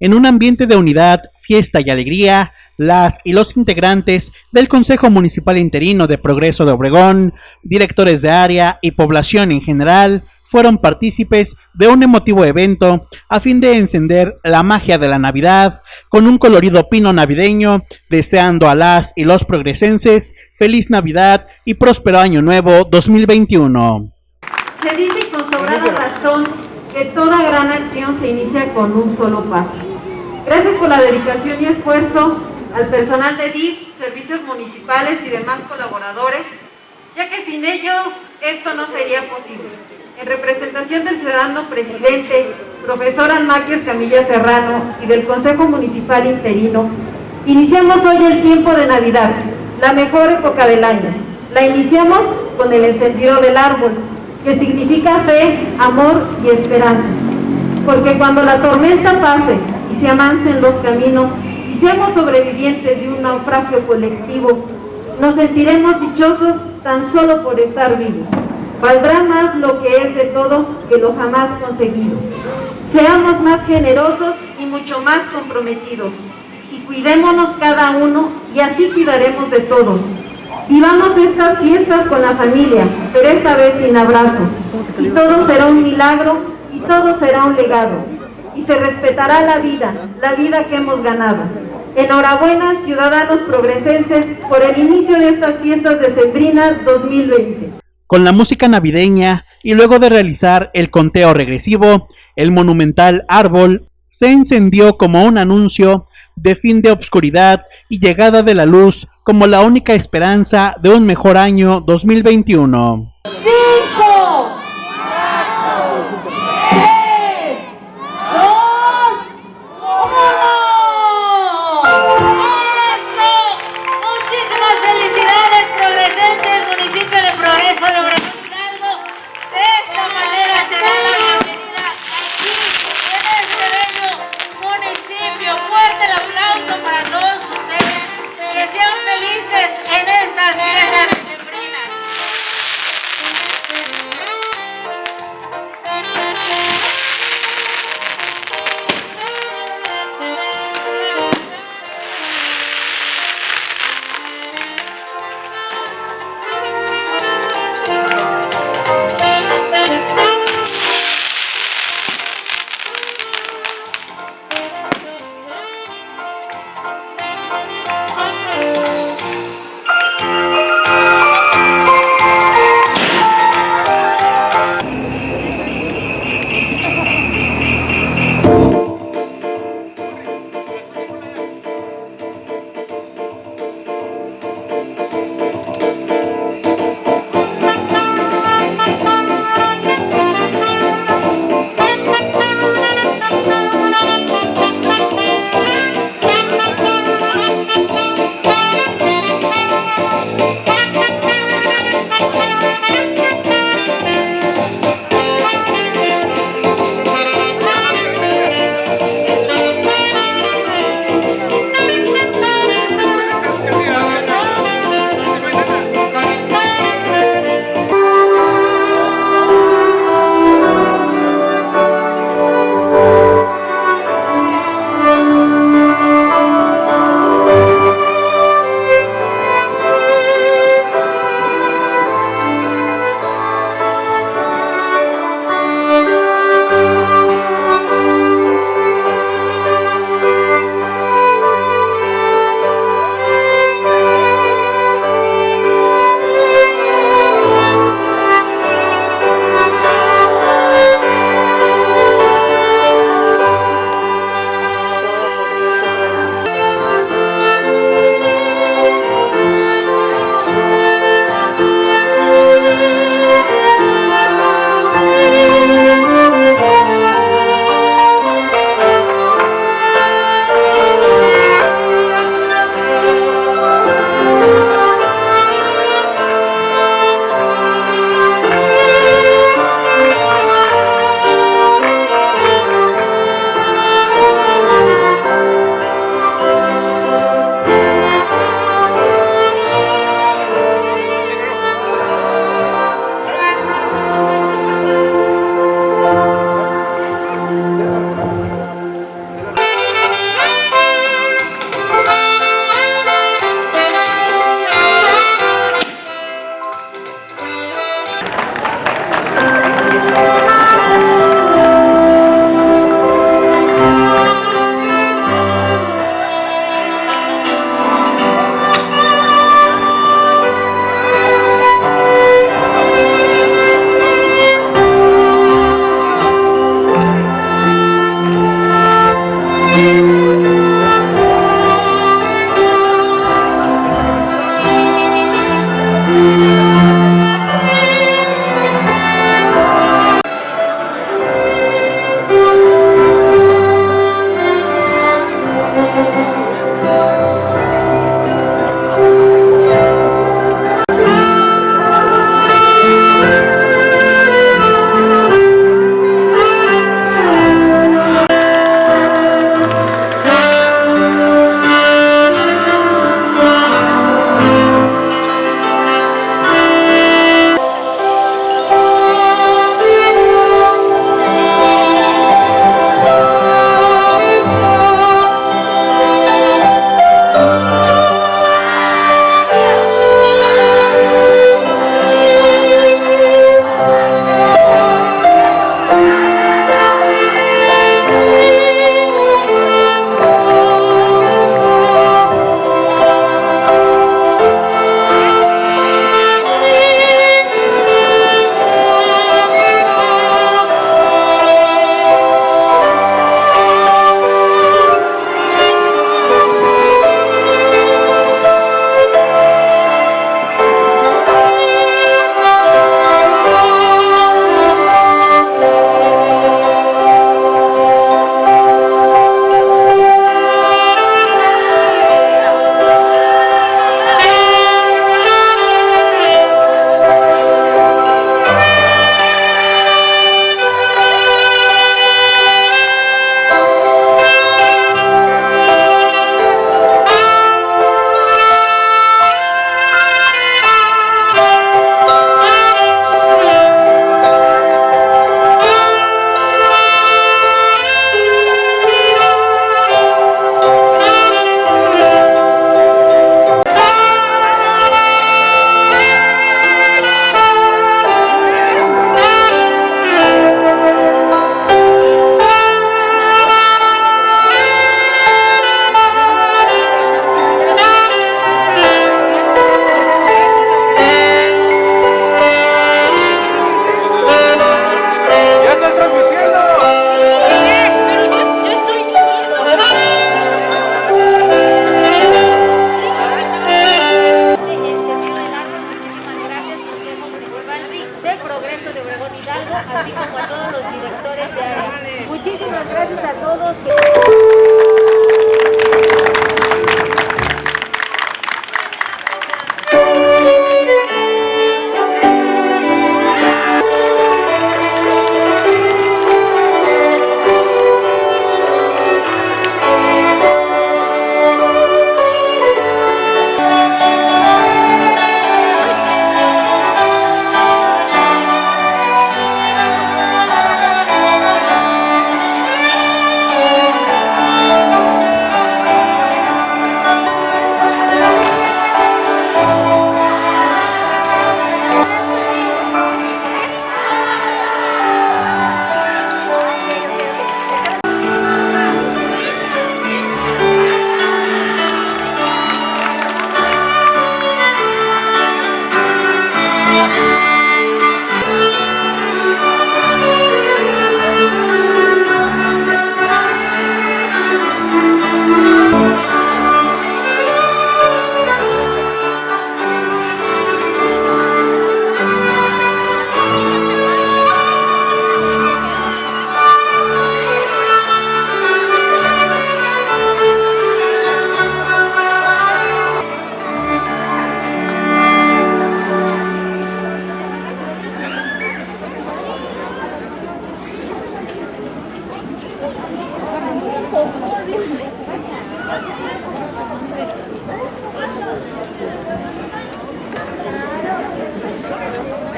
En un ambiente de unidad, fiesta y alegría, las y los integrantes del Consejo Municipal Interino de Progreso de Obregón, directores de área y población en general, fueron partícipes de un emotivo evento a fin de encender la magia de la Navidad con un colorido pino navideño, deseando a las y los progresenses feliz Navidad y próspero año nuevo 2021. Se dice con sobrada razón que toda gran acción se inicia con un solo paso. Gracias por la dedicación y esfuerzo al personal de DIF, servicios municipales y demás colaboradores, ya que sin ellos esto no sería posible. En representación del ciudadano presidente, profesor Almaquio Escamilla Serrano y del Consejo Municipal Interino, iniciamos hoy el tiempo de Navidad, la mejor época del año. La iniciamos con el encendido del árbol, que significa fe, amor y esperanza. Porque cuando la tormenta pase se amancen los caminos y seamos sobrevivientes de un naufragio colectivo, nos sentiremos dichosos tan solo por estar vivos. Valdrá más lo que es de todos que lo jamás conseguido. Seamos más generosos y mucho más comprometidos. Y cuidémonos cada uno y así cuidaremos de todos. Vivamos estas fiestas con la familia, pero esta vez sin abrazos. Y todo será un milagro y todo será un legado. Y se respetará la vida, la vida que hemos ganado. Enhorabuena, ciudadanos progresenses, por el inicio de estas fiestas de Sembrina 2020. Con la música navideña y luego de realizar el conteo regresivo, el monumental árbol se encendió como un anuncio de fin de obscuridad y llegada de la luz como la única esperanza de un mejor año 2021. ¡Cinco!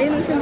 ayun ang